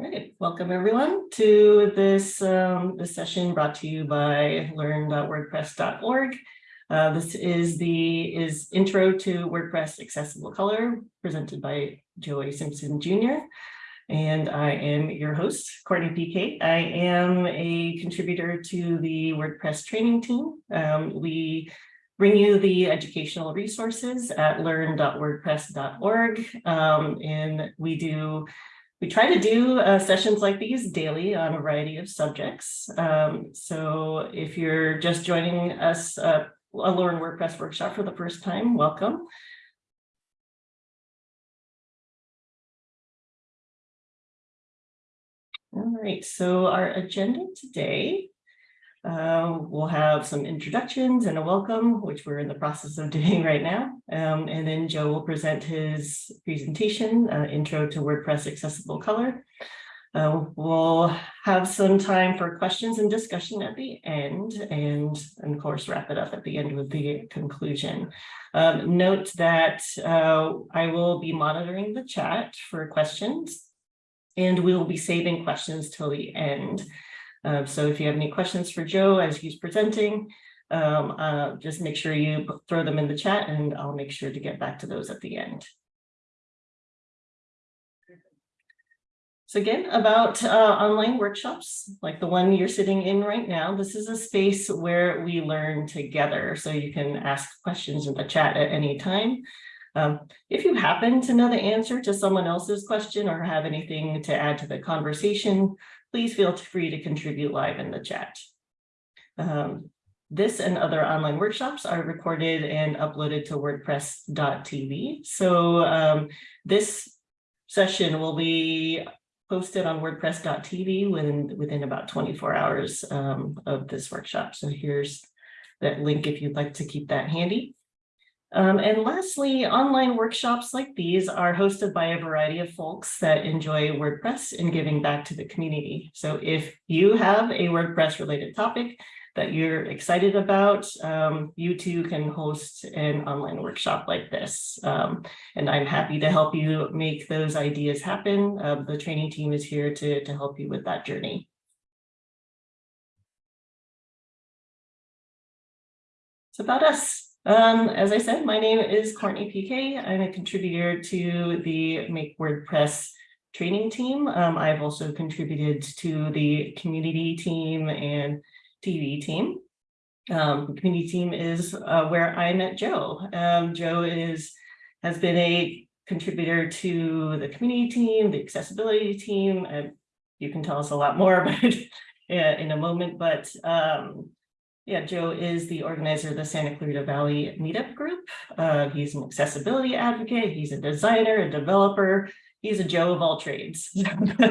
Right, welcome everyone to this, um, this session brought to you by learn.wordpress.org. Uh, this is the is intro to WordPress accessible color presented by Joey Simpson Jr. And I am your host, Courtney PK. I am a contributor to the WordPress training team. Um, we bring you the educational resources at learn.wordpress.org. Um, and we do we try to do uh, sessions like these daily on a variety of subjects. Um, so if you're just joining us, uh, a Learn WordPress workshop for the first time, welcome. All right, so our agenda today um, we'll have some introductions and a welcome, which we're in the process of doing right now. Um, and then Joe will present his presentation, uh, Intro to WordPress Accessible Color. Uh, we'll have some time for questions and discussion at the end and, and of course wrap it up at the end with the conclusion. Um, note that uh, I will be monitoring the chat for questions and we will be saving questions till the end. Uh, so if you have any questions for Joe as he's presenting, um, uh, just make sure you throw them in the chat and I'll make sure to get back to those at the end. So again, about uh, online workshops, like the one you're sitting in right now, this is a space where we learn together. So you can ask questions in the chat at any time. Um, if you happen to know the answer to someone else's question or have anything to add to the conversation, please feel free to contribute live in the chat. Um, this and other online workshops are recorded and uploaded to wordpress.tv. So um, this session will be posted on wordpress.tv within, within about 24 hours um, of this workshop. So here's that link if you'd like to keep that handy. Um, and lastly, online workshops like these are hosted by a variety of folks that enjoy WordPress and giving back to the community. So if you have a WordPress related topic that you're excited about, um, you too can host an online workshop like this. Um, and I'm happy to help you make those ideas happen. Uh, the training team is here to, to help you with that journey. It's about us. Um, as I said, my name is Courtney PK. I'm a contributor to the Make WordPress training team. Um, I've also contributed to the community team and TV team. Um, the community team is uh, where I met Joe. Um, Joe is has been a contributor to the community team, the accessibility team. and you can tell us a lot more about it in a moment, but um, yeah, Joe is the organizer of the Santa Clarita Valley Meetup Group. Uh, he's an accessibility advocate. He's a designer, a developer. He's a Joe of all trades.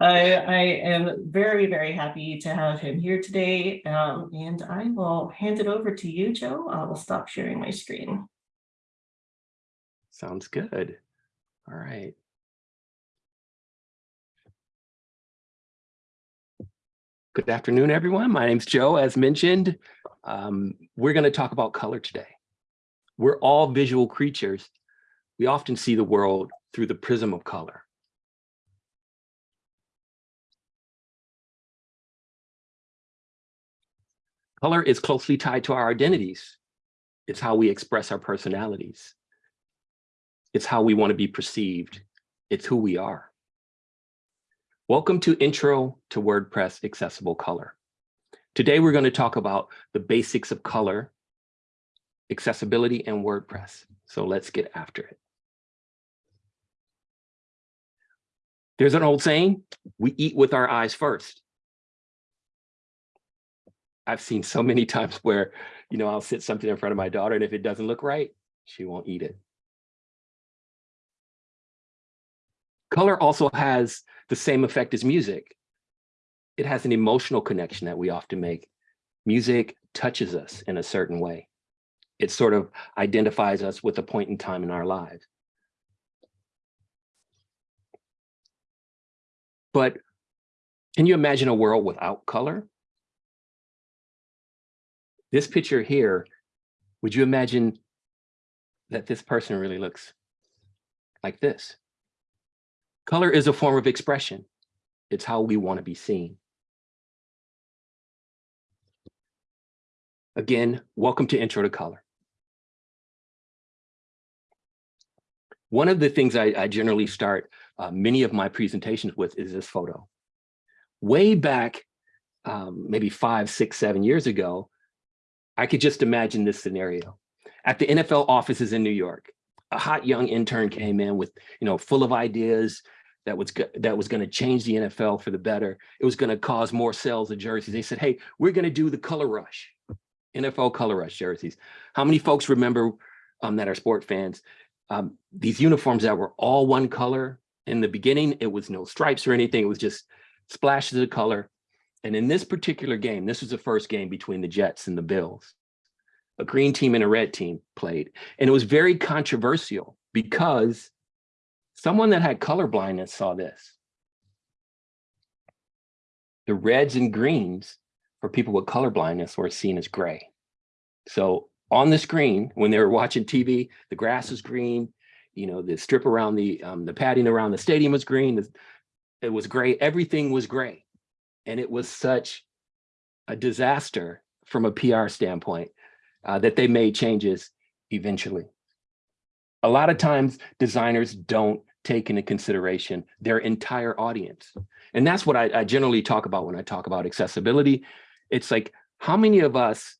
I, I am very, very happy to have him here today. Um, and I will hand it over to you, Joe. I will stop sharing my screen. Sounds good. All right. Good afternoon, everyone. My name's Joe, as mentioned. Um, we're going to talk about color today. We're all visual creatures. We often see the world through the prism of color. Color is closely tied to our identities. It's how we express our personalities. It's how we want to be perceived. It's who we are. Welcome to Intro to WordPress Accessible Color. Today, we're going to talk about the basics of color, accessibility, and WordPress. So let's get after it. There's an old saying, we eat with our eyes first. I've seen so many times where, you know, I'll sit something in front of my daughter, and if it doesn't look right, she won't eat it. Color also has the same effect as music. It has an emotional connection that we often make. Music touches us in a certain way. It sort of identifies us with a point in time in our lives. But can you imagine a world without color? This picture here, would you imagine that this person really looks like this? Color is a form of expression. It's how we want to be seen. Again, welcome to Intro to Color. One of the things I, I generally start uh, many of my presentations with is this photo. Way back, um, maybe five, six, seven years ago, I could just imagine this scenario. At the NFL offices in New York, a hot young intern came in with, you know, full of ideas that was that was going to change the NFL for the better. It was going to cause more sales of jerseys. They said, "Hey, we're going to do the color rush, NFL color rush jerseys." How many folks remember um, that are sport fans? Um, these uniforms that were all one color. In the beginning, it was no stripes or anything. It was just splashes of color. And in this particular game, this was the first game between the Jets and the Bills. A green team and a red team played. And it was very controversial because someone that had color blindness saw this. The reds and greens for people with color blindness were seen as gray. So on the screen, when they were watching TV, the grass is green, you know, the strip around the um, the padding around the stadium was green. It was gray. Everything was gray. And it was such a disaster from a PR standpoint uh, that they made changes eventually. A lot of times designers don't take into consideration their entire audience. And that's what I, I generally talk about when I talk about accessibility. It's like, how many of us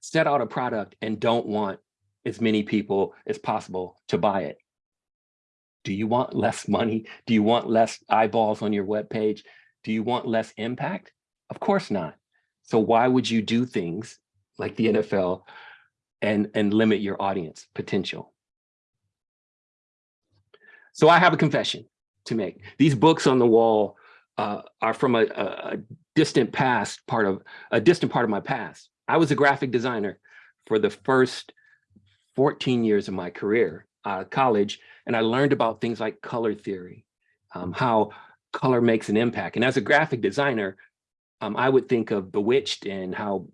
set out a product and don't want as many people as possible to buy it? Do you want less money? Do you want less eyeballs on your web page? Do you want less impact? Of course not. So why would you do things like the NFL and, and limit your audience potential? So I have a confession to make. These books on the wall uh, are from a, a, distant past part of a distant part of my past. I was a graphic designer for the first 14 years of my career out of college, and I learned about things like color theory, um, how color makes an impact. And as a graphic designer, um, I would think of Bewitched and how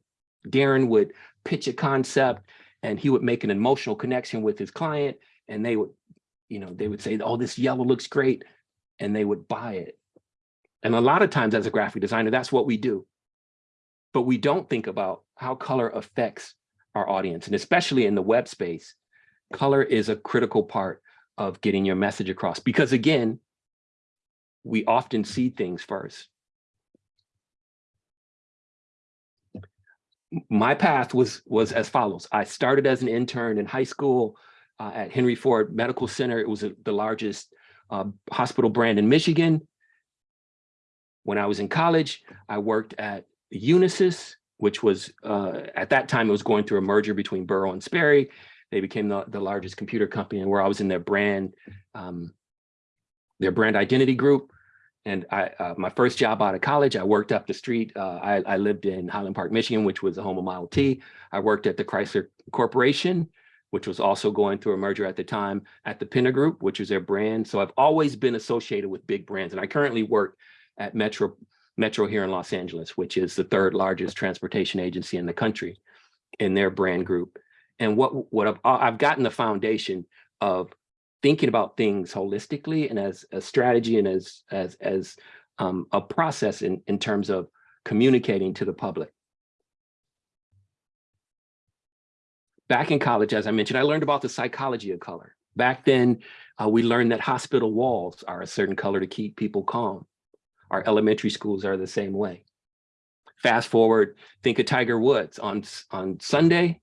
Darrin would pitch a concept and he would make an emotional connection with his client and they would, you know, they would say, oh, this yellow looks great. And they would buy it. And a lot of times as a graphic designer, that's what we do. But we don't think about how color affects our audience. And especially in the web space, color is a critical part of getting your message across. Because again, we often see things first. My path was, was as follows. I started as an intern in high school uh, at Henry Ford Medical Center. It was a, the largest uh, hospital brand in Michigan. When I was in college, I worked at Unisys, which was, uh, at that time, it was going through a merger between Burroughs and Sperry. They became the, the largest computer company and where I was in their brand, um, their brand identity group. And I, uh, my first job out of college, I worked up the street. Uh, I, I, lived in Highland Park, Michigan, which was the home of Model T. I worked at the Chrysler Corporation, which was also going through a merger at the time at the Pinner Group, which is their brand. So I've always been associated with big brands. And I currently work at Metro, Metro here in Los Angeles, which is the third largest transportation agency in the country in their brand group. And what, what I've, I've gotten the foundation of thinking about things holistically and as a strategy and as as as um, a process in in terms of communicating to the public. Back in college, as I mentioned, I learned about the psychology of color. Back then, uh, we learned that hospital walls are a certain color to keep people calm. Our elementary schools are the same way. Fast forward, think of Tiger Woods on, on Sunday,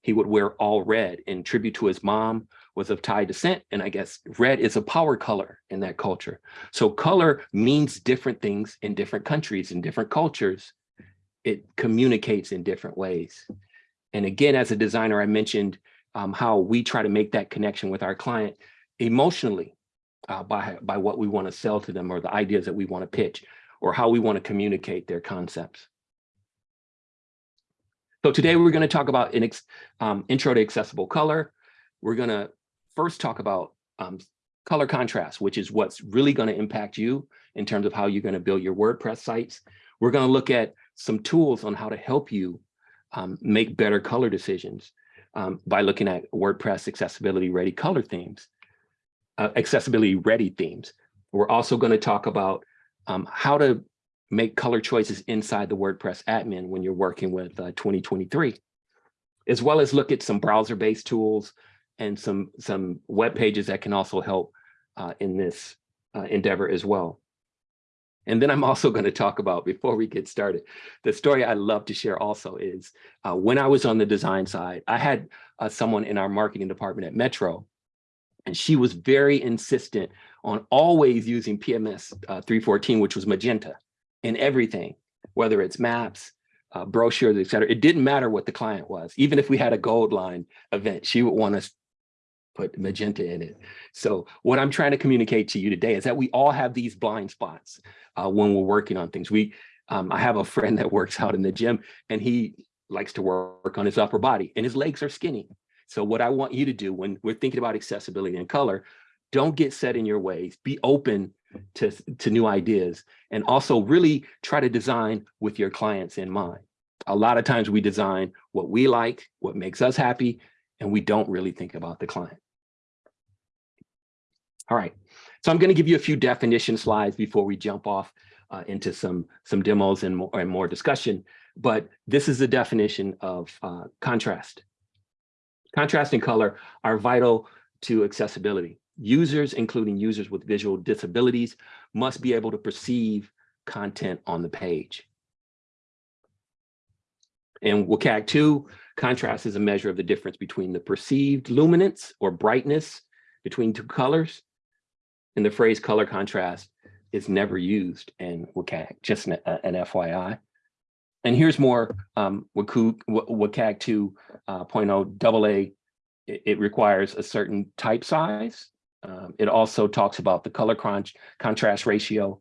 he would wear all red in tribute to his mom was of Thai descent. And I guess red is a power color in that culture. So color means different things in different countries and different cultures. It communicates in different ways. And again, as a designer, I mentioned um, how we try to make that connection with our client emotionally uh, by, by what we want to sell to them or the ideas that we want to pitch or how we want to communicate their concepts. So today we're going to talk about an um, intro to accessible color. We're going to first talk about um, color contrast, which is what's really going to impact you in terms of how you're going to build your WordPress sites. We're going to look at some tools on how to help you um, make better color decisions um, by looking at WordPress accessibility ready color themes, uh, accessibility ready themes. We're also going to talk about um, how to make color choices inside the WordPress admin when you're working with uh, 2023, as well as look at some browser-based tools and some, some web pages that can also help uh, in this uh, endeavor as well. And then I'm also going to talk about, before we get started, the story I love to share also is uh, when I was on the design side, I had uh, someone in our marketing department at Metro, and she was very insistent on always using PMS uh, 314, which was magenta in everything, whether it's maps, uh, brochures, et cetera. It didn't matter what the client was. Even if we had a gold line event, she would want us put magenta in it. So what I'm trying to communicate to you today is that we all have these blind spots uh, when we're working on things. We, um, I have a friend that works out in the gym and he likes to work on his upper body and his legs are skinny. So what I want you to do when we're thinking about accessibility and color, don't get set in your ways, be open to, to new ideas and also really try to design with your clients in mind. A lot of times we design what we like, what makes us happy, and we don't really think about the client. All right, so I'm going to give you a few definition slides before we jump off uh, into some, some demos and more, and more discussion. But this is the definition of uh, contrast. Contrast and color are vital to accessibility. Users, including users with visual disabilities, must be able to perceive content on the page. In WCAG 2, contrast is a measure of the difference between the perceived luminance or brightness between two colors and the phrase color contrast is never used in WCAG, just an, an FYI. And here's more um, WCAG 2.0 uh, AA. It, it, requires a certain type size. Um, it also talks about the color crunch, contrast ratio.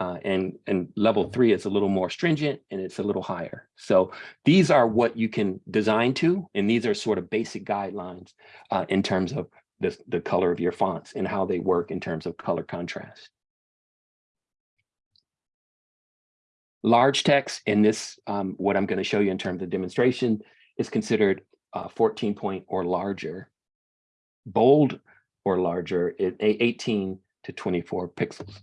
Uh, and, and level three is a little more stringent and it's a little higher. So these are what you can design to, and these are sort of basic guidelines uh, in terms of the, the color of your fonts and how they work in terms of color contrast. Large text in this, um, what I'm going to show you in terms of demonstration is considered uh, 14 point or larger. Bold or larger is 18 to 24 pixels.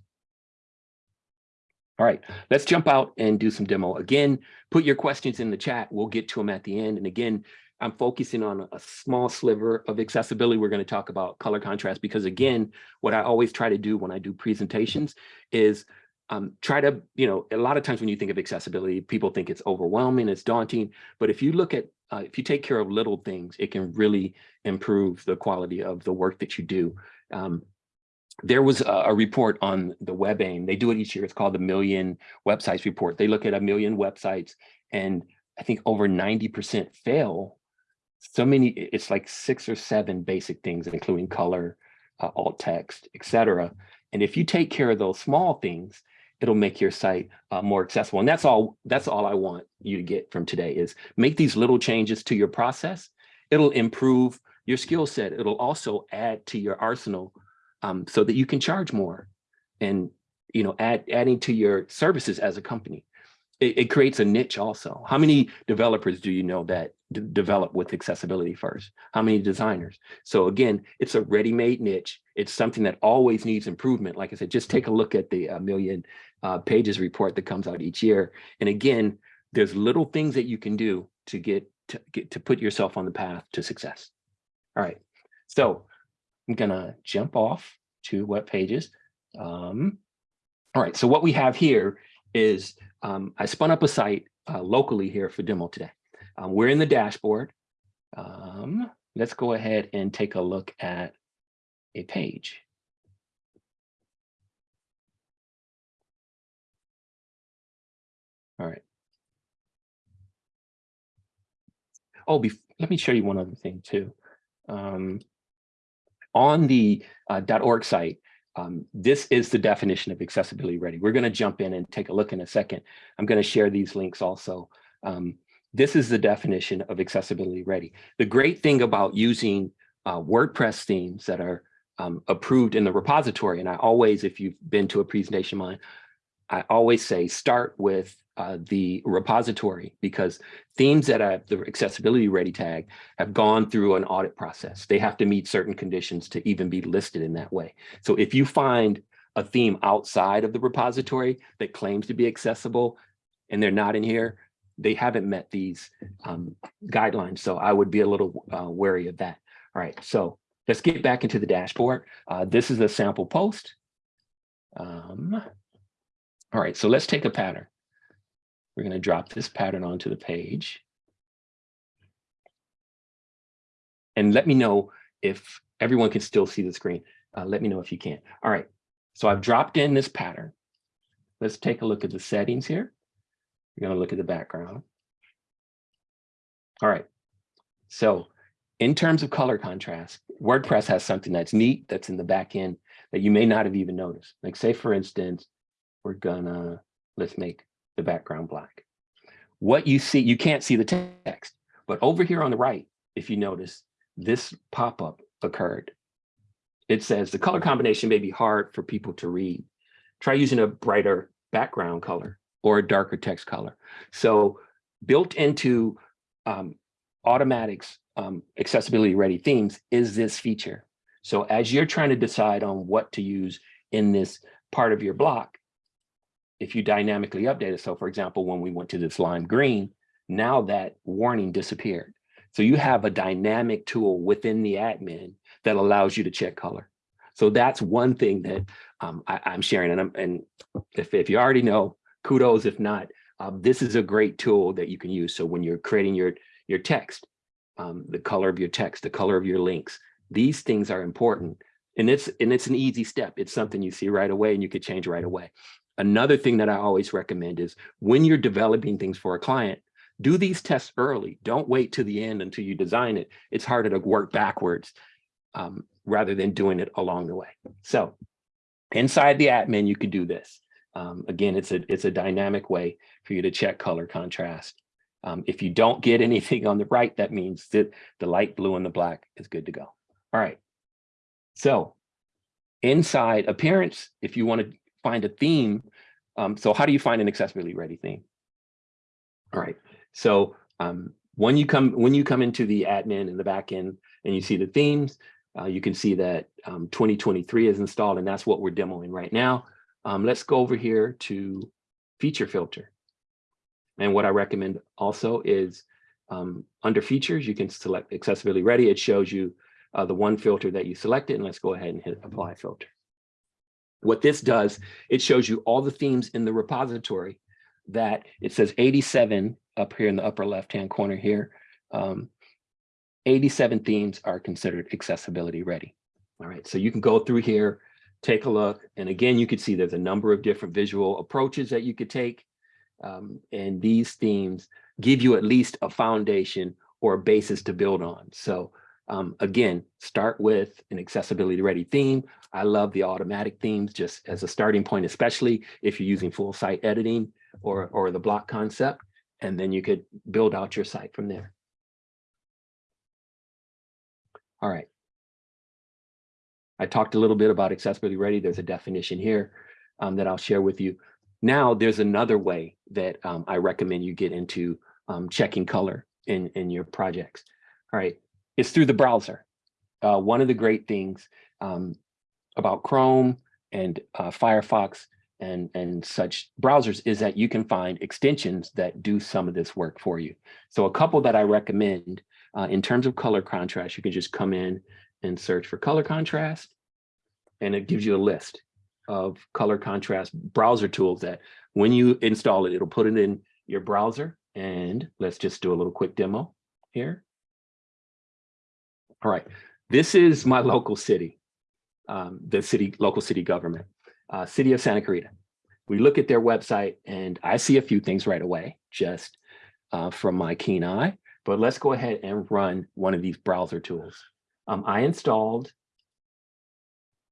All right, let's jump out and do some demo. Again, put your questions in the chat. We'll get to them at the end. And again, I'm focusing on a small sliver of accessibility. We're going to talk about color contrast because again, what I always try to do when I do presentations is um, try to, you know, a lot of times when you think of accessibility, people think it's overwhelming, it's daunting. But if you look at, uh, if you take care of little things, it can really improve the quality of the work that you do. Um, there was a, a, report on the WebAIM. They do it each year. It's called the Million Websites Report. They look at a million websites and I think over 90% fail so many, it's like six or seven basic things, including color, uh, alt text, etc. And if you take care of those small things, it'll make your site uh, more accessible. And that's all, that's all I want you to get from today is make these little changes to your process. It'll improve your skill set. It'll also add to your arsenal um, so that you can charge more and, you know, add adding to your services as a company it, it, creates a niche also. How many developers do you know that develop with accessibility first? How many designers? So again, it's a ready-made niche. It's something that always needs improvement. Like I said, just take a look at the uh, million uh, pages report that comes out each year. And again, there's little things that you can do to get to get to put yourself on the path to success. All right, so I'm gonna jump off to web pages. Um, all right, so what we have here is um, I spun up a site uh, locally here for demo today. Um, we're in the dashboard. Um, let's go ahead and take a look at a page. All right. Oh, let me show you one other thing too. Um, on the uh, .org site, um, this is the definition of accessibility ready. We're going to jump in and take a look in a second. I'm going to share these links also. Um, this is the definition of accessibility ready. The great thing about using uh, WordPress themes that are um, approved in the repository, and I always, if you've been to a presentation of mine, I always say start with uh, the repository because themes that have the accessibility ready tag have gone through an audit process. They have to meet certain conditions to even be listed in that way. So if you find a theme outside of the repository that claims to be accessible and they're not in here, they haven't met these um, guidelines. So I would be a little uh, wary of that. All right, so let's get back into the dashboard. Uh, this is a sample post. Um, all right, so let's take a pattern. We're going to drop this pattern onto the page. And let me know if everyone can still see the screen. Uh, let me know if you can. All right, so I've dropped in this pattern. Let's take a look at the settings here. We're going to look at the background. All right, so in terms of color contrast, WordPress has something that's neat that's in the back end that you may not have even noticed. Like say, for instance, we're gonna, let's make the background black. What you see, you can't see the text, but over here on the right, if you notice, this pop-up occurred. It says the color combination may be hard for people to read. Try using a brighter background color or a darker text color. So built into um, Automattic's um, accessibility ready themes is this feature. So as you're trying to decide on what to use in this part of your block, if you dynamically update it, so for example, when we went to this lime green, now that warning disappeared. So you have a dynamic tool within the admin that allows you to check color. So that's one thing that um, I, am sharing. And, and if, if you already know, kudos. If not, um, this is a great tool that you can use. So when you're creating your, your text, um, the color of your text, the color of your links, these things are important. And it's, and it's an easy step. It's something you see right away and you could change right away. Another thing that I always recommend is when you're developing things for a client, do these tests early. Don't wait to the end until you design it. It's harder to work backwards um, rather than doing it along the way. So inside the admin, you could do this. Um, again, it's a, it's a dynamic way for you to check color contrast. Um, if you don't get anything on the right, that means that the light blue and the black is good to go. All right. So inside appearance, if you want to find a theme, um, so how do you find an accessibility ready theme? All right. So um, when you come when you come into the admin in the back end and you see the themes, uh, you can see that um, 2023 is installed and that's what we're demoing right now. Um, let's go over here to feature filter. And what I recommend also is um, under features, you can select accessibility ready. It shows you uh, the one filter that you selected and let's go ahead and hit apply filter. What this does, it shows you all the themes in the repository that it says 87 up here in the upper left-hand corner here. Um, 87 themes are considered accessibility ready. All right, so you can go through here, take a look. And again, you can see there's a number of different visual approaches that you could take. Um, and these themes give you at least a foundation or a basis to build on. So um, again, start with an accessibility ready theme. I love the Automattic themes just as a starting point, especially if you're using full site editing or, or the block concept, and then you could build out your site from there. All right. I talked a little bit about accessibility ready. There's a definition here um, that I'll share with you. Now there's another way that um, I recommend you get into um, checking color in, in your projects. All right, it's through the browser. Uh, one of the great things um, about Chrome and uh, Firefox and, and such browsers is that you can find extensions that do some of this work for you. So a couple that I recommend uh, in terms of color contrast, you can just come in and search for color contrast, and it gives you a list of color contrast browser tools that when you install it, it'll put it in your browser. And let's just do a little quick demo here. All right, this is my local city, um, the city, local city government, uh, city of Santa Clarita. We look at their website and I see a few things right away, just uh, from my keen eye, but let's go ahead and run one of these browser tools. Um, I installed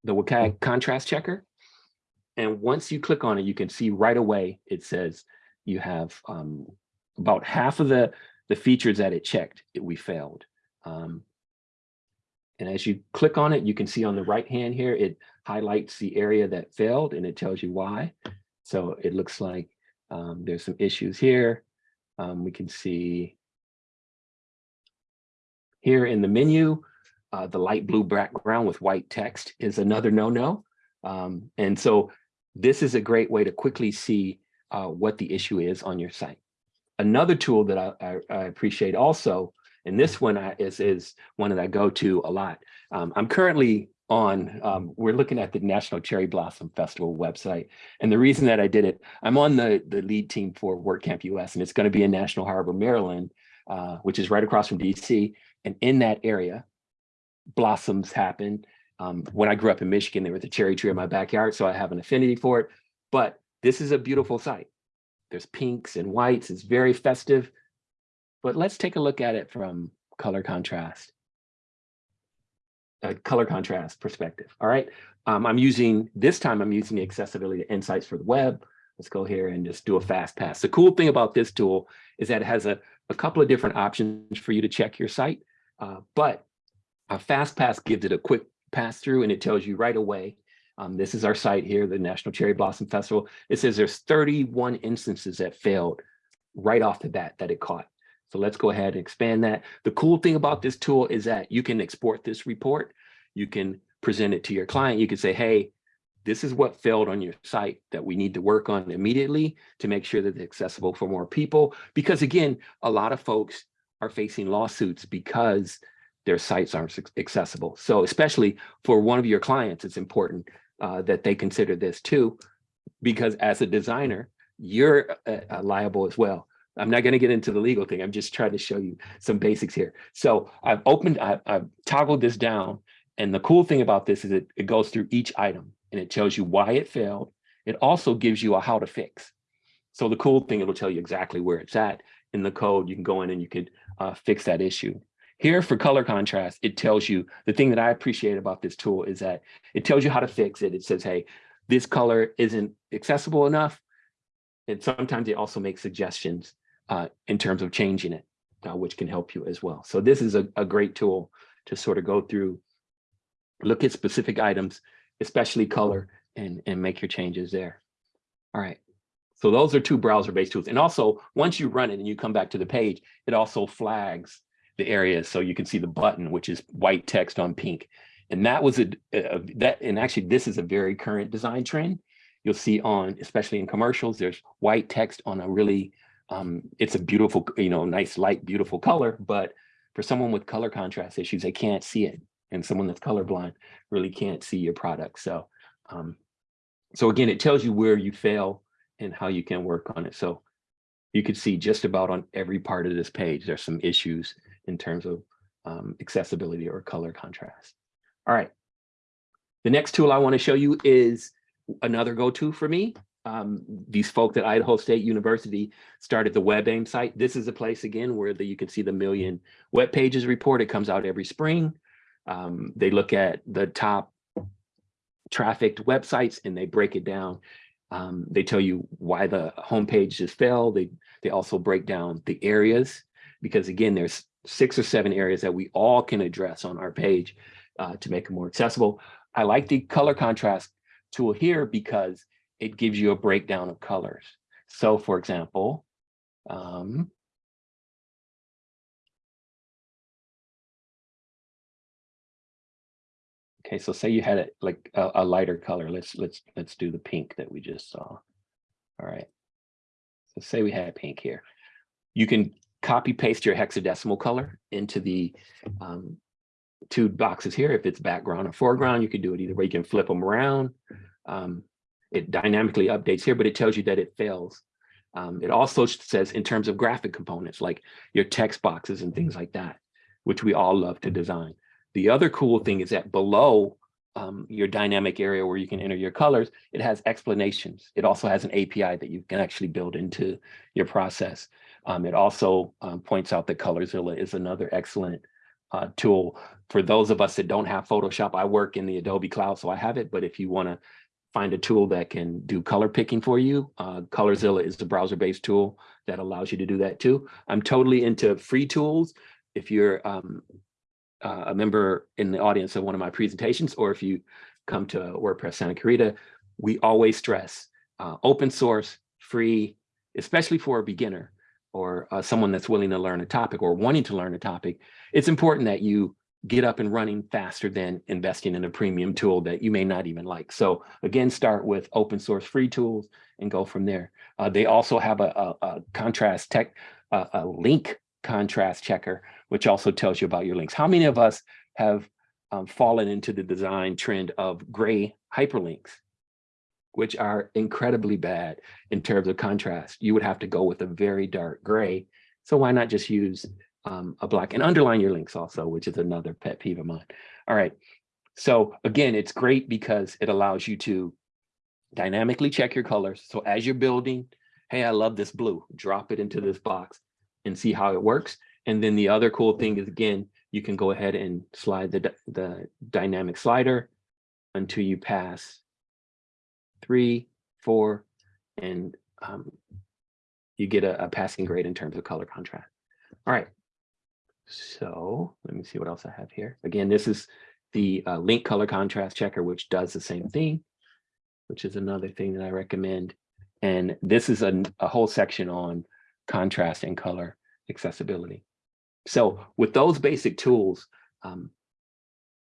the WCAG contrast checker. And once you click on it, you can see right away, it says you have um, about half of the, the features that it checked, it, we failed. Um, and as you click on it, you can see on the right hand here, it highlights the area that failed and it tells you why. So it looks like um, there's some issues here. Um, we can see here in the menu, uh, the light blue background with white text is another no-no. Um, and so this is a great way to quickly see uh, what the issue is on your site. Another tool that I, I, I appreciate also, and this one I, is, is one that I go to a lot. Um, I'm currently on, um, we're looking at the National Cherry Blossom Festival website. And the reason that I did it, I'm on the, the lead team for WordCamp US, and it's going to be in National Harbor, Maryland, uh, which is right across from DC. And in that area, blossoms happen. Um, when I grew up in Michigan, there was a cherry tree in my backyard, so I have an affinity for it. But this is a beautiful site. There's pinks and whites, it's very festive. But let's take a look at it from color contrast. A color contrast perspective, all right? Um, I'm using, this time I'm using the accessibility insights for the web. Let's go here and just do a fast pass. The cool thing about this tool is that it has a, a couple of different options for you to check your site, uh, but a fast pass gives it a quick pass through and it tells you right away. Um, this is our site here, the National Cherry Blossom Festival. It says there's 31 instances that failed right off the bat that it caught. So let's go ahead and expand that. The cool thing about this tool is that you can export this report. You can present it to your client. You can say, hey, this is what failed on your site that we need to work on immediately to make sure that it's accessible for more people. Because again, a lot of folks are facing lawsuits because their sites aren't accessible. So especially for one of your clients, it's important uh, that they consider this too, because as a designer, you're uh, uh liable as well. I'm not going to get into the legal thing. I'm just trying to show you some basics here. So I've opened, I've, I've toggled this down. And the cool thing about this is it, it goes through each item and it tells you why it failed. It also gives you a how to fix. So the cool thing, it'll tell you exactly where it's at in the code. You can go in and you could uh, fix that issue. Here for color contrast, it tells you the thing that I appreciate about this tool is that it tells you how to fix it. It says, hey, this color isn't accessible enough. And sometimes it also makes suggestions uh, in terms of changing it, uh, which can help you as well. So this is a, a great tool to sort of go through, look at specific items, especially color, and, and make your changes there. All right. So those are two browser-based tools. And also, once you run it and you come back to the page, it also flags the areas so you can see the button, which is white text on pink. And that was a, a, that, and actually this is a very current design trend. You'll see on, especially in commercials, there's white text on a really, um, it's a beautiful, you know, nice, light, beautiful color. But for someone with color contrast issues, they can't see it. And someone that's colorblind really can't see your product. So, um, so again, it tells you where you fail and how you can work on it. So you could see just about on every part of this page, there's some issues in terms of um, accessibility or color contrast. All right. The next tool I want to show you is another go-to for me. Um, these folks at Idaho State University started the WebAIM site. This is a place again where the, you can see the million web pages report. It comes out every spring. Um, they look at the top trafficked websites and they break it down. Um, they tell you why the homepage just fell. They, they also break down the areas because again, there's six or seven areas that we all can address on our page uh, to make it more accessible. I like the color contrast tool here because it gives you a breakdown of colors. So for example, um, okay, so say you had it like a, a lighter color. Let's let's let's do the pink that we just saw. All right. So say we had pink here. You can copy paste your hexadecimal color into the um, two boxes here. If it's background or foreground, you can do it either way. You can flip them around. Um, it dynamically updates here, but it tells you that it fails. Um, it also says in terms of graphic components, like your text boxes and things like that, which we all love to design. The other cool thing is that below um, your dynamic area where you can enter your colors, it has explanations. It also has an API that you can actually build into your process. Um, it also um, points out that Colorzilla is another excellent uh, tool. For those of us that don't have Photoshop, I work in the Adobe Cloud, so I have it. But if you want to find a tool that can do color picking for you, uh, Colorzilla is the browser-based tool that allows you to do that too. I'm totally into free tools. If you're um, uh, a member in the audience of one of my presentations, or if you come to WordPress Santa Clarita, we always stress uh, open source, free, especially for a beginner or uh, someone that's willing to learn a topic or wanting to learn a topic, it's important that you get up and running faster than investing in a premium tool that you may not even like. So again, start with open source free tools and go from there. Uh, they also have a, a, a contrast tech, a, link contrast checker, which also tells you about your links. How many of us have um, fallen into the design trend of gray hyperlinks, which are incredibly bad in terms of contrast? You would have to go with a very dark gray. So why not just use um, a black and underline your links also, which is another pet peeve of mine. All right. So again, it's great because it allows you to dynamically check your colors. So as you're building, hey, I love this blue, drop it into this box and see how it works. And then the other cool thing is, again, you can go ahead and slide the, the dynamic slider until you pass three, four, and um, you get a, a passing grade in terms of color contrast. All right. So let me see what else I have here. Again, this is the uh, link color contrast checker, which does the same thing, which is another thing that I recommend. And this is a, a whole section on contrast and color accessibility. So with those basic tools, um,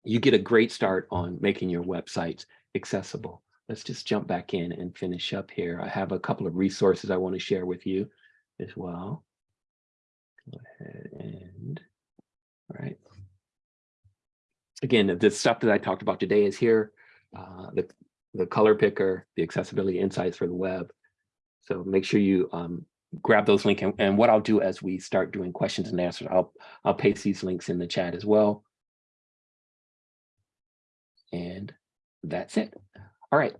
you get a great start on making your websites accessible. Let's just jump back in and finish up here. I have a couple of resources I want to share with you as well. Go ahead and, all right. Again, the stuff that I talked about today is here, uh, the, the color picker, the accessibility insights for the web. So make sure you um, grab those links. And, and what I'll do as we start doing questions and answers, I'll, I'll paste these links in the chat as well. And that's it. All right.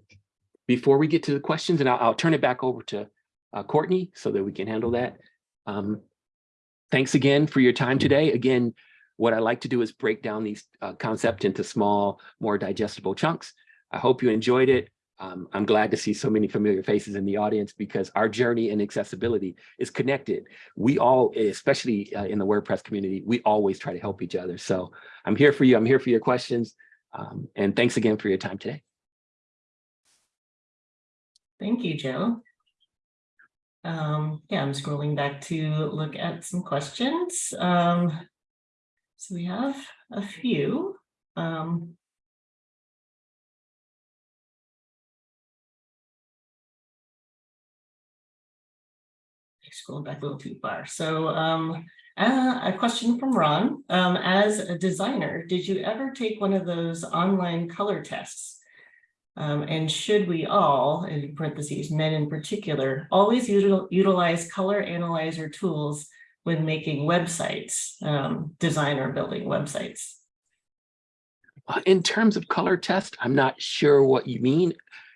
Before we get to the questions, and I'll, I'll turn it back over to uh, Courtney so that we can handle that. Um, thanks again for your time today. Again, what I like to do is break down these uh, concepts into small, more digestible chunks. I hope you enjoyed it. Um, I'm glad to see so many familiar faces in the audience because our journey in accessibility is connected. We all, especially uh, in the WordPress community, we always try to help each other. So I'm here for you. I'm here for your questions. Um, and thanks again for your time today. Thank you, Jim. Um, yeah, I'm scrolling back to look at some questions. Um, so we have a few. Um, scroll back a little too far. So um, uh, a question from Ron. Um, as a designer, did you ever take one of those online color tests? Um, and should we all, in parentheses, men in particular, always util utilize color analyzer tools when making websites, um, design or building websites? Uh, in terms of color test, I'm not sure what you mean.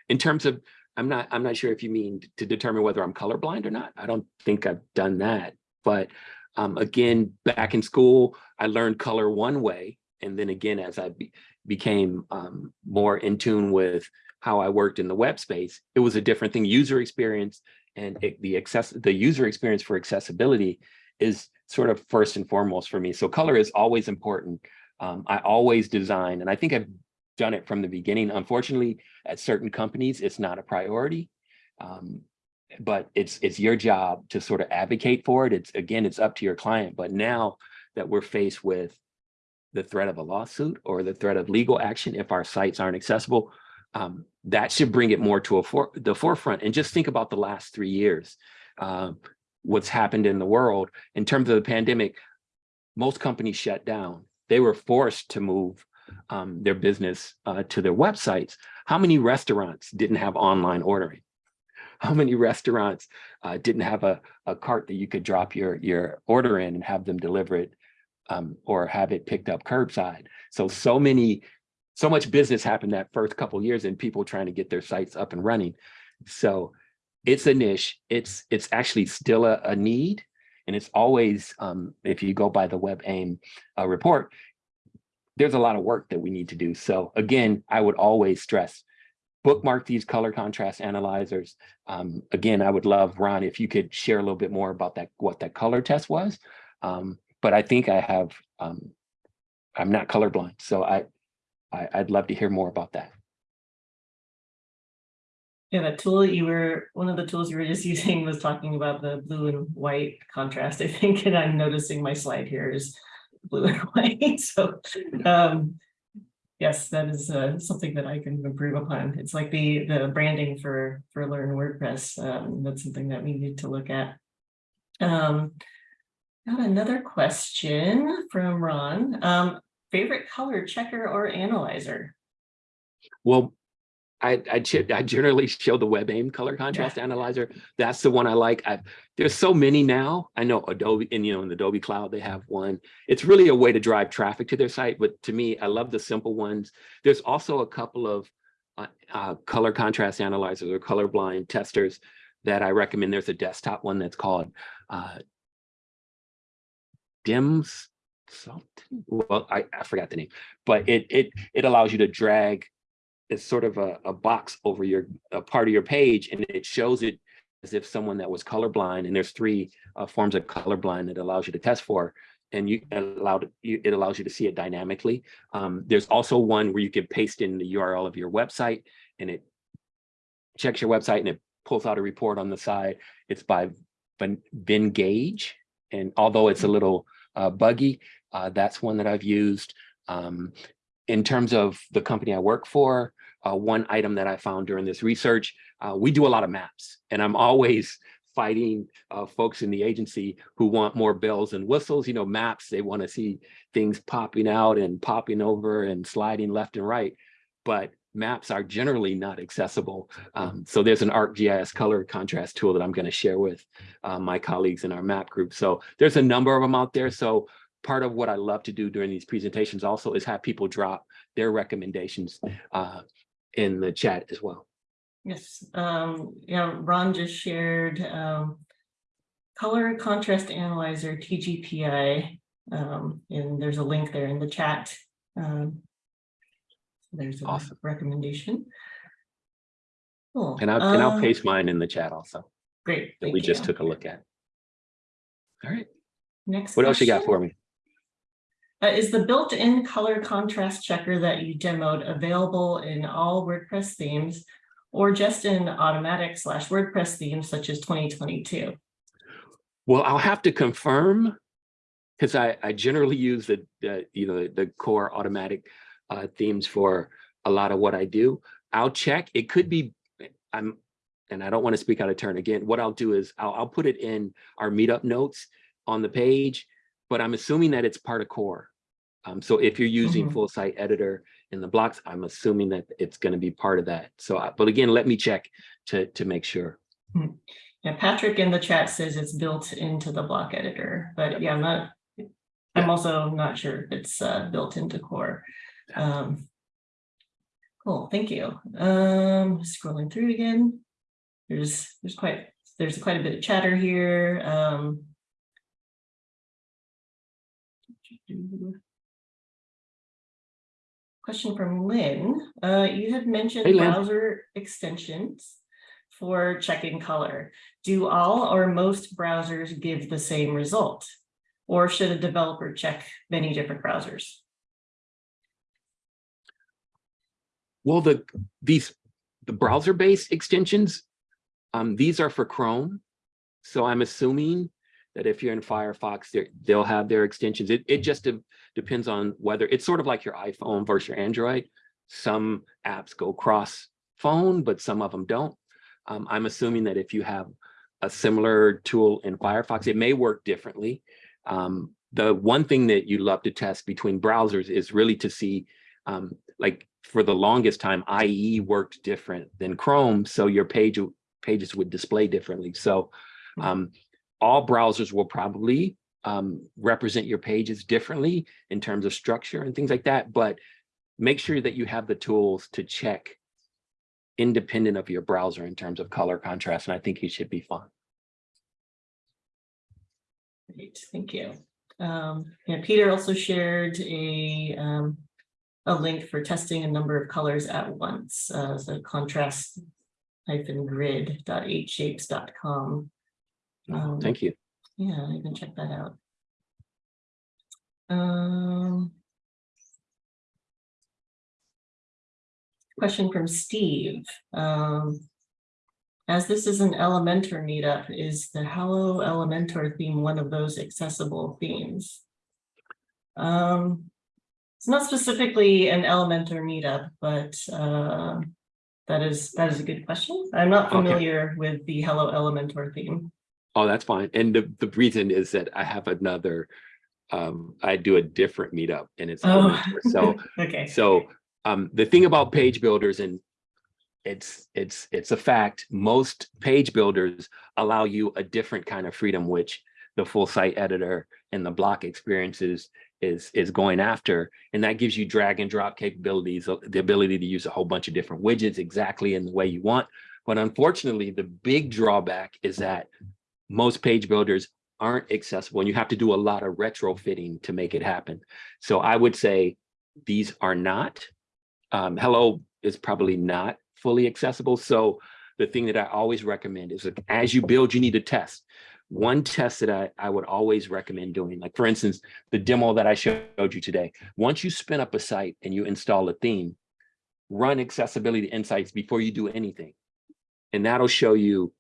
In terms of, I'm not, I'm not sure if you mean to determine whether I'm colorblind or not. I don't think I've done that. But um, again, back in school, I learned color one way. And then again, as I became um, more in tune with how I worked in the web space, it was a different thing. User experience and it, the access, the user experience for accessibility is sort of first and foremost for me. So color is always important. Um, I always design, and I think I've done it from the beginning. Unfortunately, at certain companies, it's not a priority. Um, but it's it's your job to sort of advocate for it. It's again, it's up to your client. But now that we're faced with the threat of a lawsuit or the threat of legal action if our sites aren't accessible, um, that should bring it more to for, the forefront. And just think about the last three years, uh, what's happened in the world in terms of the pandemic. Most companies shut down. They were forced to move um, their business uh, to their websites. How many restaurants didn't have online ordering? How many restaurants uh, didn't have a, a cart that you could drop your, your order in and have them deliver it um, or have it picked up curbside. So, so many, so much business happened that first couple years and people trying to get their sites up and running. So it's a niche. It's, it's actually still a, a need. And it's always, um, if you go by the WebAIM uh, report, there's a lot of work that we need to do. So again, I would always stress bookmark these color contrast analyzers. Um, again, I would love, Ron, if you could share a little bit more about that, what that color test was. Um, but I think I have, um, I'm not colorblind. So I, I, I'd love to hear more about that. Yeah, that tool you were, one of the tools you were just using was talking about the blue and white contrast, I think, and I'm noticing my slide here is blue and white, so, um. Yes, that is uh something that I can improve upon. It's like the the branding for for Learn WordPress. Um, that's something that we need to look at. Um. Got another question from Ron. Um, favorite color checker or analyzer? Well, I, I, I generally show the WebAIM color contrast analyzer. That's the one I like. I, there's so many now. I know Adobe, and you know, in the Adobe Cloud, they have one. It's really a way to drive traffic to their site. But to me, I love the simple ones. There's also a couple of uh, uh, color contrast analyzers or colorblind testers that I recommend. There's a desktop one that's called uh, DIMS something. Well, I, I forgot the name, but it it it allows you to drag it's sort of a, a box over your a part of your page and it shows it as if someone that was colorblind and there's three uh, forms of colorblind that allows you to test for and you allowed you it allows you to see it dynamically. Um, there's also one where you can paste in the url of your website and it checks your website and it pulls out a report on the side. It's by ben, ben gage and although it's a little uh, buggy uh, that's one that i've used. Um, in terms of the company I work for, uh, one item that I found during this research, uh, we do a lot of maps and I'm always fighting uh, folks in the agency who want more bells and whistles, you know, maps, they want to see things popping out and popping over and sliding left and right, but maps are generally not accessible. Um, so there's an ArcGIS color contrast tool that I'm going to share with uh, my colleagues in our map group. So there's a number of them out there. So part of what I love to do during these presentations also is have people drop their recommendations uh, in the chat as well. Yes, um, yeah, Ron just shared, um. Color contrast analyzer TGPI, um, and there's a link there in the chat. Um. There's a Awesome. recommendation. Cool. And I'll, and I'll um, paste mine in the chat also Great. that we just you. took a look at. All right, Next. what else you got for me? Uh, is the built-in color contrast checker that you demoed available in all WordPress themes? Or just in Automattic slash WordPress themes such as twenty twenty-two? Well, I'll have to confirm because I, I generally use the, the, you know, the core Automattic uh, themes for a lot of what I do. I'll check. It could be, I'm, and I don't want to speak out of turn again. What I'll do is I'll, I'll put it in our meetup notes on the page, but I'm assuming that it's part of core. Um, so if you're using Mhm. full site editor in the blocks, I'm assuming that it's going to be part of that. So, I- but again, let me check to, to make sure. Yeah, Patrick in the chat says it's built into the block editor, but yeah, I'm not. I'm also not sure if it's uh built into core. Um. Cool, thank you. Um, scrolling through again. There's, there's quite, there's quite a bit of chatter here, um. Question from Lynn, uh, you had mentioned Hey, browser extensions for checking color. Do all or most browsers give the same result? Or should a developer check many different browsers? Well, the, these, the browser-based extensions, um, these are for Chrome. So I'm assuming that if you're in Firefox, they'll have their extensions. It, it just de- depends on whether, it's sort of like your iPhone versus your Android. Some apps go cross phone, but some of them don't. Um, I'm assuming that if you have a similar tool in Firefox, it may work differently. Um, the one thing that you love to test between browsers is really to see, um, like for the longest time, IE worked different than Chrome, so your page pages would display differently. So um, all browsers will probably um, represent your pages differently in terms of structure and things like that, but make sure that you have the tools to check independent of your browser in terms of color contrast, and I think you should be fine. Great, thank you. Um, yeah, Peter also shared a, um, a link for testing a number of colors at once, uh, so contrast hyphen grid eight shapes. Um, Thank you. Yeah, you can check that out. Um. Question from Steve. Um. As this is an Elementor meetup, is the Hello Elementor theme one of those accessible themes? Um, it's not specifically an Elementor meetup, but uh, that is, that is a good question. I'm not Okay. familiar with the Hello Elementor theme. Oh, that's fine. And the, the reason is that I have another, um, I do a different meetup and it's, Oh. Elementor. so, Okay, so, um, the thing about page builders and it's, it's, it's a fact, most page builders allow you a different kind of freedom, which the full site editor and the block experiences is, is going after. And that gives you drag and drop capabilities, uh, the ability to use a whole bunch of different widgets exactly in the way you want. But unfortunately, the big drawback is that most page builders aren't accessible and you have to do a lot of retrofitting to make it happen. So I would say these are not. Um, Hello is probably not fully accessible. So the thing that I always recommend is that as you build, you need to test. One test that I, I would always recommend doing, like for instance, the demo that I showed you today. Once you spin up a site and you install a theme, run accessibility insights before you do anything. And that'll show you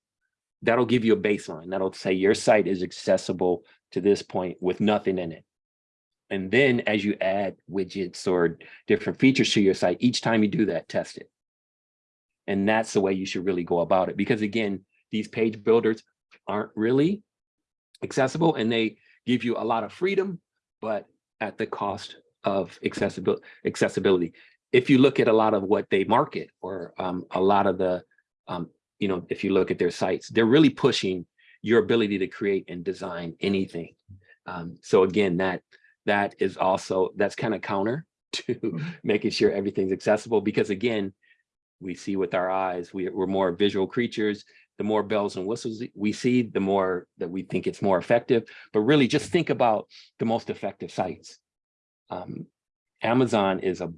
that'll give you a baseline. That'll say your site is accessible to this point with nothing in it. And then as you add widgets or different features to your site, each time you do that, test it. And that's the way you should really go about it. Because again, these page builders aren't really accessible and they give you a lot of freedom, but at the cost of accessibility. accessibility. If you look at a lot of what they market or um, a lot of the um, you know, if you look at their sites, they're really pushing your ability to create and design anything. Um, so again, that that is also that's kind of counter to making sure everything's accessible because again, we see with our eyes, we, we're more visual creatures. The more bells and whistles we see, the more that we think it's more effective. But really just think about the most effective sites. Um, Amazon is a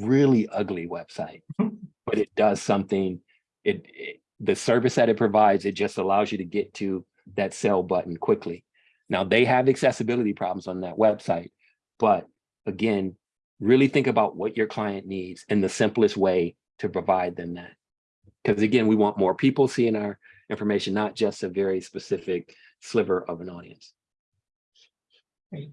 really ugly website, but it does something it, it the service that it provides, it just allows you to get to that sell button quickly. Now they have accessibility problems on that website, but again, really think about what your client needs and the simplest way to provide them that. Because again, we want more people seeing our information, not just a very specific sliver of an audience. great.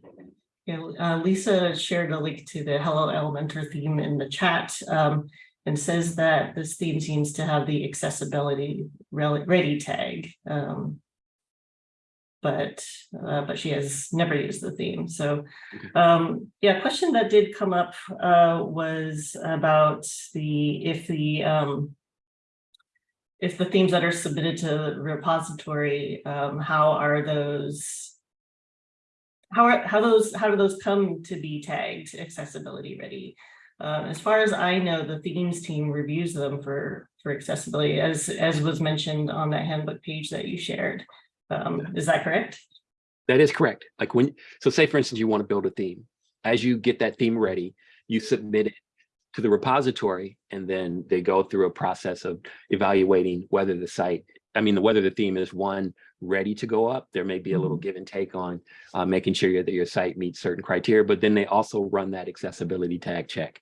Yeah, uh, Lisa shared a link to the Hello Elementor theme in the chat. um, and says that this theme seems to have the accessibility ready tag. um, But, uh, but she has never used the theme, so, um, yeah, question that did come up, uh, was about the, if the, um. If the themes that are submitted to the repository, um, how are those? How are, how those, how do those come to be tagged accessibility ready? Uh, as far as I know, the themes team reviews them for, for accessibility, as, as was mentioned on that handbook page that you shared. Um, is that correct? That is correct. Like when, so say for instance, you want to build a theme. As you get that theme ready, you submit it to the repository and then they go through a process of evaluating whether the site, I mean, whether the theme is one ready to go up. There may be a little give and take on uh, making sure that your site meets certain criteria, but then they also run that accessibility tag check,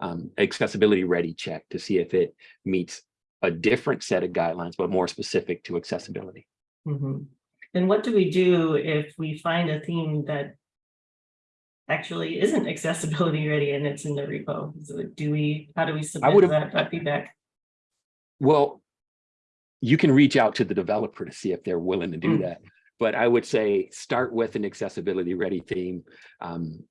um, accessibility ready check to see if it meets a different set of guidelines, but more specific to accessibility. Mhm. And what do we do if we find a theme that actually isn't accessibility ready and it's in the repo? So do we, how do we submit that that feedback? Well, you can reach out to the developer to see if they're willing to do Mm. that. But I would say start with an accessibility ready theme. Um,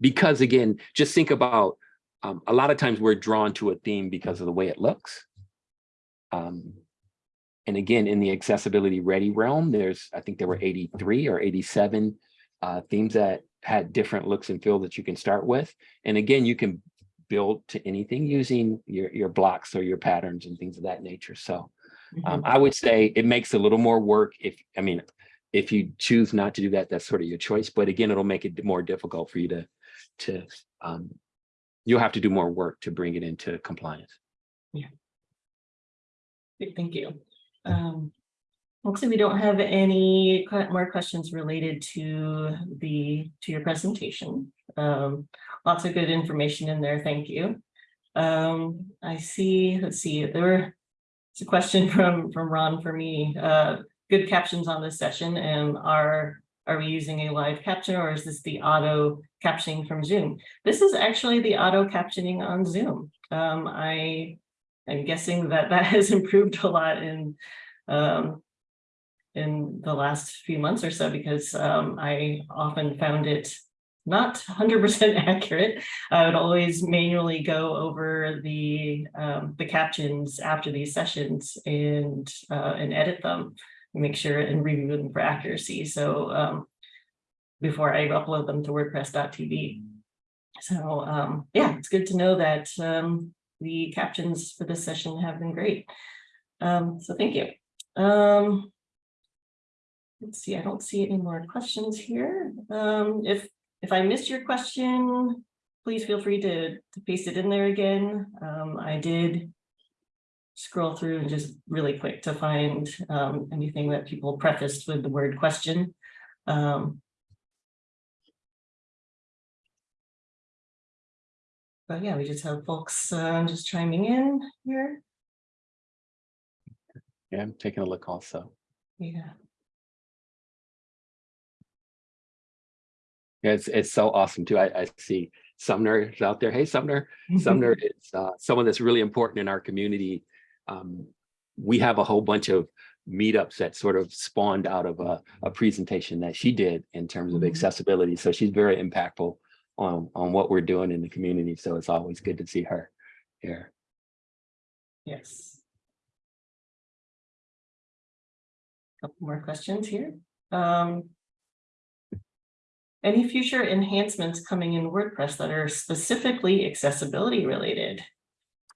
because again, just think about, um, a lot of times we're drawn to a theme because of the way it looks. Um, and again, in the accessibility ready realm, there's, I think there were 83 or 87 uh, themes that had different looks and feel that you can start with. And again, you can build to anything using your, your blocks or your patterns and things of that nature. So um, I would say it makes a little more work if, I mean, if you choose not to do that, that's sort of your choice. But again, it'll make it more difficult for you to, to, um, you'll have to do more work to bring it into compliance. Yeah. Thank you. Um, looks like we don't have any more questions related to the, to your presentation. Um, lots of good information in there. Thank you. Um, I see, let's see, there were, it's a question from, from Ron for me. Uh, good captions on this session and are are we using a live caption or is this the auto captioning from Zoom? This is actually the auto captioning on Zoom. Um, I am guessing that that has improved a lot in um, in the last few months or so because um, I often found it not 100% accurate. I would always manually go over the um, the captions after these sessions and uh, and edit them, make sure and review them for accuracy. So um, before I upload them to WordPress.tv. So um, yeah, it's good to know that um, the captions for this session have been great. Um, so thank you. Let's see, I don't see any more questions here. Um, if if I missed your question, please feel free to, to paste it in there again. Um, I did scroll through and just really quick to find um, anything that people prefaced with the word question. Um, but yeah, we just have folks uh, just chiming in here. Yeah, I'm taking a look also. Yeah. It's, it's so awesome too. I, I see Sumner is out there. Hey, Sumner. Sumner is uh, someone that's really important in our community. Um, we have a whole bunch of meetups that sort of spawned out of a, a presentation that she did in terms of Mhm. accessibility. So she's very impactful on, on what we're doing in the community. So it's always good to see her here. Yes. A Couple more questions here. Um. Any future enhancements coming in WordPress that are specifically accessibility related?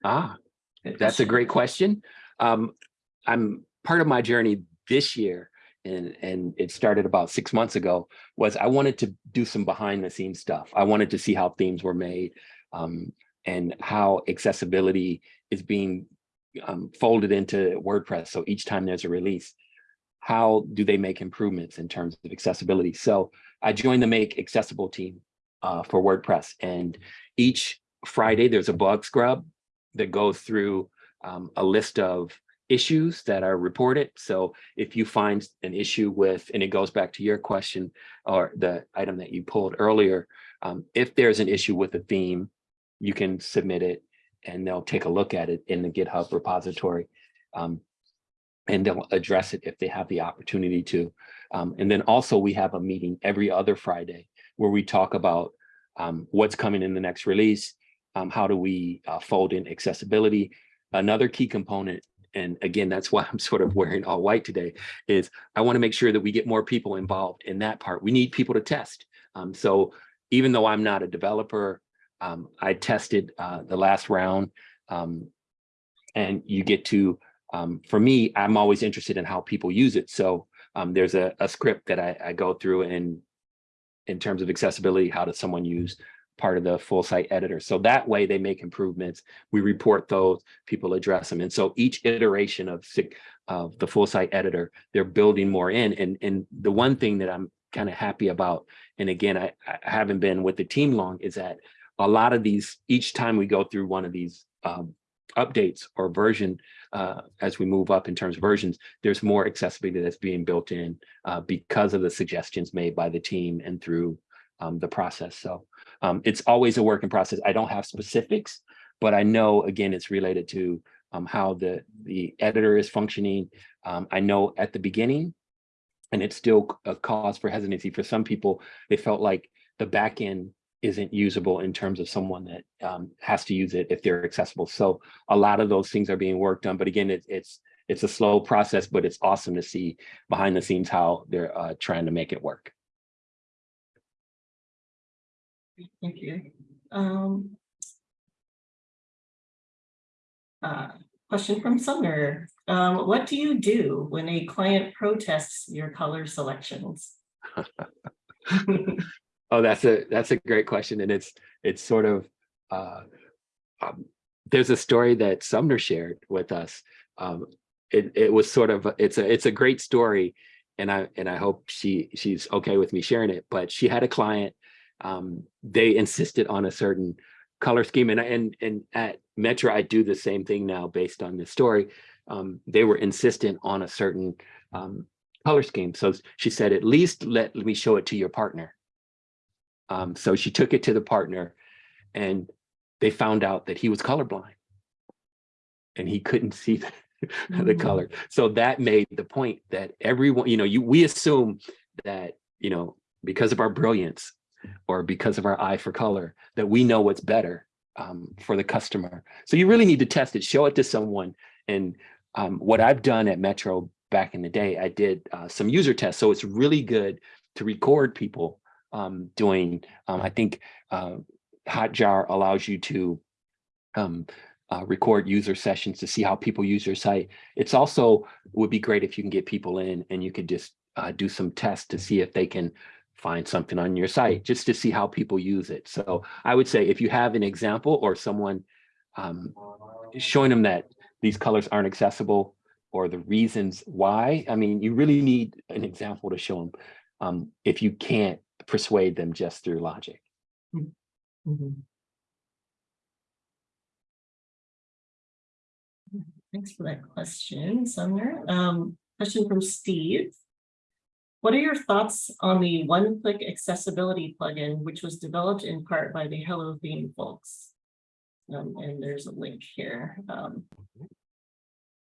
Ah, Good That's a great question. Um, I'm part of my journey this year, and and it started about six months ago. Was I wanted to do some behind the scenes stuff. I wanted to see how themes were made, um, and how accessibility is being um, folded into WordPress. So each time there's a release, how do they make improvements in terms of accessibility? So I joined the Make Accessible team uh, for WordPress, and each Friday there's a bug scrub that goes through um, a list of issues that are reported. So if you find an issue with, and it goes back to your question or the item that you pulled earlier, um, if there's an issue with a theme, you can submit it and they'll take a look at it in the GitHub repository. Um, and they'll address it if they have the opportunity to. Um, and then also we have a meeting every other Friday where we talk about um, what's coming in the next release, um, how do we uh, fold in accessibility? Another key component, and again, that's why I'm sort of wearing all white today, is I want to make sure that we get more people involved in that part. We need people to test. Um, so even though I'm not a developer, um, I tested uh, the last round, um, and you get to, for me, I'm always interested in how people use it. So um, there's a, a script that I, I go through and in terms of accessibility, how does someone use part of the full site editor. So that way they make improvements. We report those, people address them. And so each iteration of, of the full site editor, they're building more in. And, and the one thing that I'm kind of happy about, and again, I, I haven't been with the team long, is that a lot of these, each time we go through one of these um, updates or version, uh, as we move up in terms of versions, there's more accessibility that's being built in uh, because of the suggestions made by the team and through um, the process. So um, it's always a work in process. I don't have specifics, but I know, again, it's related to um, how the, the editor is functioning. Um, I know at the beginning, and it's still a cause for hesitancy for some people, they felt like the back end isn't usable in terms of someone that um, has to use it if they're accessible. So a lot of those things are being worked on, but again, it, it's it's a slow process, but it's awesome to see behind the scenes how they're uh, trying to make it work. Thank you. Um. Uh, question from Sumner. Um, what do you do when a client protests your color selections? Oh, that's a that's a great question, and it's it's sort of uh, um, there's a story that Sumner shared with us. Um, it it was sort of it's a it's a great story, and I and I hope she she's okay with me sharing it. But she had a client. Um, they insisted on a certain color scheme, and and and at Metro I do the same thing now based on this story. Um, they were insistent on a certain um, color scheme. So she said, at least let me show it to your partner. Um, so she took it to the partner and they found out that he was colorblind. And he couldn't see the, the Mm. color. So that made the point that everyone, you know, you we assume that, you know, because of our brilliance or because of our eye for color, that we know what's better um, for the customer. So you really need to test it, show it to someone. And um, what I've done at Metro back in the day, I did uh, some user tests. So it's really good to record people um, doing, um, I think uh, Hotjar allows you to um, uh, record user sessions to see how people use your site. It's also would be great if you can get people in and you could just uh, do some tests to see if they can find something on your site just to see how people use it. So I would say if you have an example or someone um, showing them that these colors aren't accessible or the reasons why, I mean, you really need an example to show them um, if you can't persuade them just through logic. Mhm. Thanks for that question, Sumner. Um, question from Steve. What are your thoughts on the one-click accessibility plugin, which was developed in part by the Hello Theme folks? Um, and there's a link here. Um,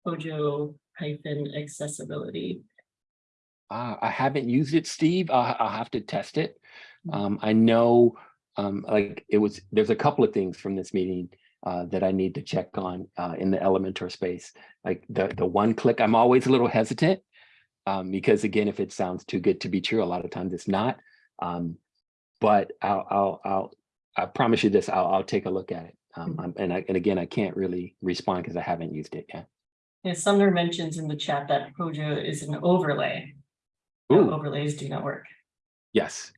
Pojo hyphen accessibility. Uh, I haven't used it, Steve. I'll, I'll have to test it. Um, I know, um, like it was, there's a couple of things from this meeting uh, that I need to check on uh, in the Elementor space. Like the, the one click, I'm always a little hesitant um, because again, if it sounds too good to be true, a lot of times it's not. Um, but I'll, I'll, I'll, I promise you this, I'll, I'll take a look at it. Um, I'm- and I, and again, I can't really respond because I haven't used it yet. Yeah, Sumner mentions in the chat that Pojo is an overlay. Ooh, Overlays do not work. yes.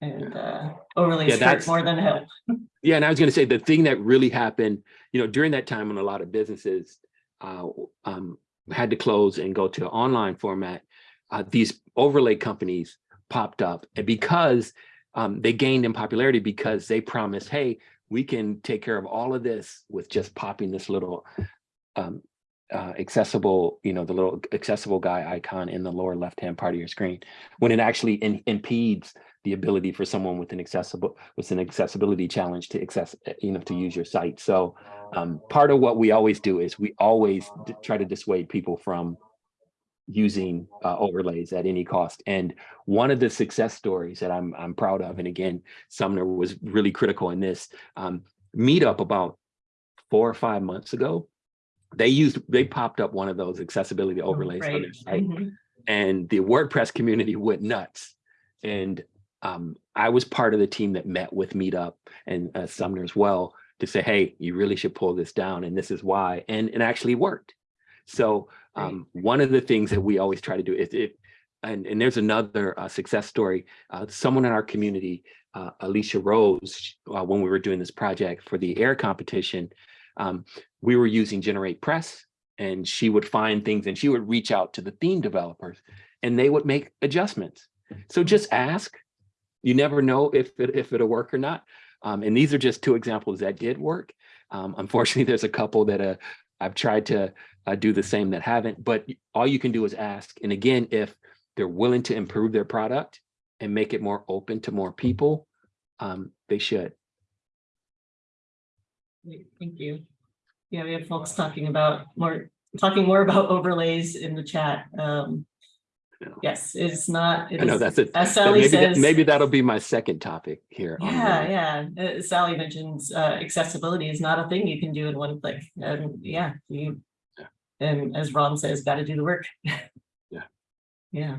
And uh, overlays Yeah, hurt more than help. Yeah, and I was going to say the thing that really happened, you know, during that time when a lot of businesses uh, um, had to close and go to online format, uh, these overlay companies popped up, and because um, they gained in popularity because they promised, hey, we can take care of all of this with just popping this little um, uh, accessible, you know, the little accessible guy icon in the lower left-hand part of your screen, when it actually in, impedes the ability for someone with an accessible with an accessibility challenge to access uh, you know to use your site. So um, part of what we always do is we always try to dissuade people from using uh, overlays at any cost. And one of the success stories that i'm i'm proud of and again sumner was really critical in this um, meetup about four or five months ago they used they popped up one of those accessibility overlays on Right. their site Mhm. and the WordPress community went nuts. And um, I was part of the team that met with Meetup and uh, Sumner as well to say, hey, you really should pull this down, and this is why. And it actually worked. So um, one of the things that we always try to do is if and, and there's another uh, success story. Uh, someone in our community, uh, Alicia Rose, uh, when we were doing this project for the air competition, um, we were using GeneratePress and she would find things and she would reach out to the theme developers and they would make adjustments. So just ask. You never know if it, if it'll work or not. Um, and these are just two examples that did work. Um, unfortunately, there's a couple that uh, I've tried to uh, do the same that haven't, but all you can do is ask. And again, if they're willing to improve their product and make it more open to more people, um, they should. Great, Thank you. Yeah, we have folks talking about more, talking more about overlays in the chat. Um, Yes, it's not. it I know is- that's it. As Sally Maybe, that- says. maybe that'll be my second topic here. Yeah, yeah. Uh, Sally mentions uh, accessibility is not a thing you can do in one click. And yeah, you. Yeah. And as Ron says, got to do the work. Yeah. Yeah.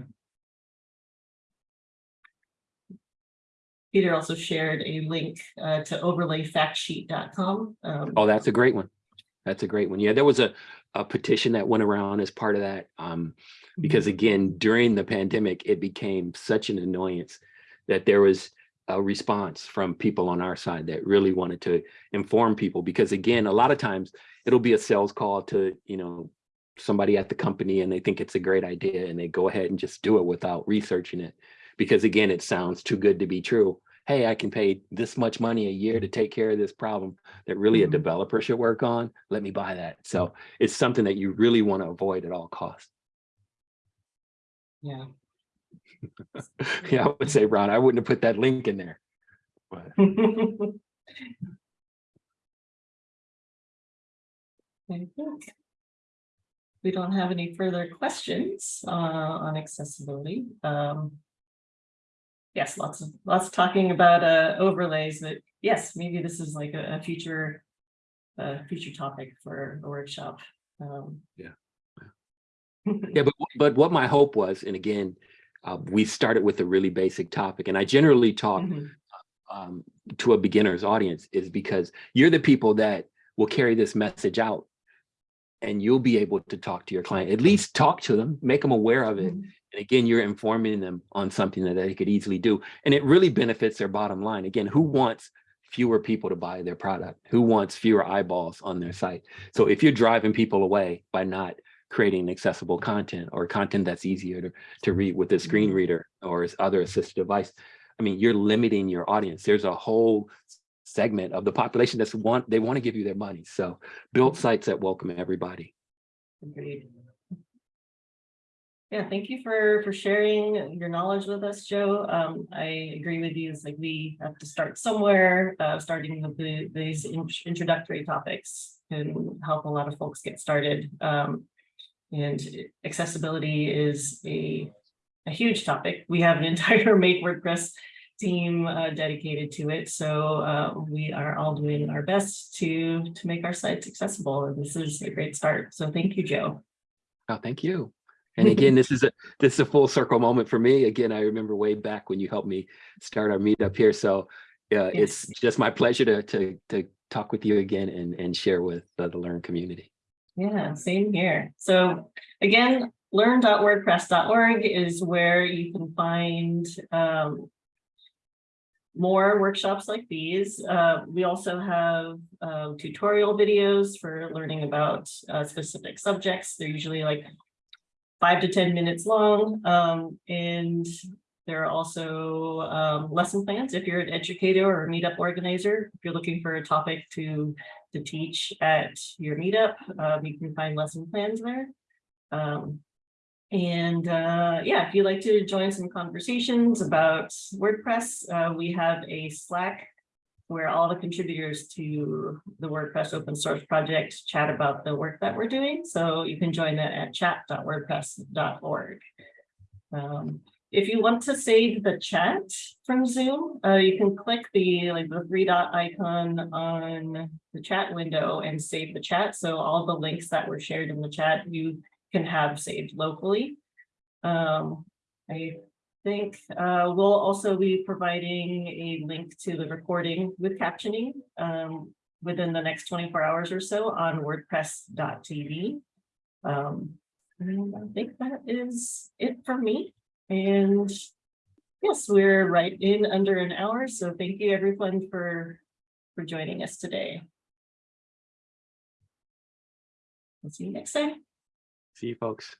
Peter also shared a link uh, to overlayfactsheet.com. Um, Oh, that's a great one. That's a great one. Yeah, there was a, a petition that went around as part of that. Um, because again, during the pandemic, it became such an annoyance that there was a response from people on our side that really wanted to inform people. Because again, a lot of times it'll be a sales call to, you know, somebody at the company and they think it's a great idea and they go ahead and just do it without researching it. Because again, it sounds too good to be true. Hey, I can pay this much money a year to take care of this problem that really a Mhm. developer should work on. Let me buy that. So it's something that you really want to avoid at all costs. Yeah. Yeah, I would say, Ron, I wouldn't have put that link in there. But We don't have any further questions uh on accessibility. Um. Yes, lots of lots of talking about uh overlays but yes, maybe this is like a a future. A future topic for a workshop. Um. Yeah. Yeah, but, but what my hope was, and again, uh, we started with a really basic topic, and I generally talk Mhm. um, to a beginner's audience is because you're the people that will carry this message out. And you'll be able to talk to your client, at least talk to them, make them aware of it. Mhm. And again, you're informing them on something that they could easily do. And it really benefits their bottom line. Again, who wants fewer people to buy their product? Who wants fewer eyeballs on their site? So if you're driving people away by not creating accessible content or content that's easier to, to read with a screen Mhm. reader or other assistive device, I mean, you're limiting your audience. There's a whole segment of the population that's want, they want to give you their money. So build sites that welcome everybody. Agreed. Yeah, thank you for, for sharing your knowledge with us, Joe. Um, I agree with you. It's like we have to start somewhere, uh, starting with the, these in- introductory topics can help a lot of folks get started. Um, and accessibility is a, a huge topic. We have an entire Make WordPress team uh, dedicated to it. So uh, we are all doing our best to, to make our sites accessible. And this is a great start. So thank you, Joe. Oh, thank you. And again, this is a, this is a full circle moment for me. Again, I remember way back when you helped me start our meetup here. So uh, it's just my pleasure to, to, to talk with you again and, and share with uh, the Learn community. Yeah, same here. So again, learn.wordpress.org is where you can find um, more workshops like these. Uh, we also have uh, tutorial videos for learning about uh, specific subjects. They're usually like five to 10 minutes long. Um, and there are also um, lesson plans if you're an educator or a meetup organizer. If you're looking for a topic to, to teach at your meetup, um, you can find lesson plans there. Um, and uh, yeah, if you'd like to join some conversations about WordPress, uh, we have a Slack where all the contributors to the WordPress open source project chat about the work that we're doing. So you can join that at chat.wordpress.org. Um, if you want to save the chat from Zoom, uh, you can click the like the three dot icon on the chat window and save the chat. So all the links that were shared in the chat, you can have saved locally. Um, I think uh, we'll also be providing a link to the recording with captioning um, within the next 24 hours or so on wordpress.tv. Um, I think that is it for me. And yes, we're right in under an hour. So thank you everyone for, for joining us today. We'll see you next time. See you folks.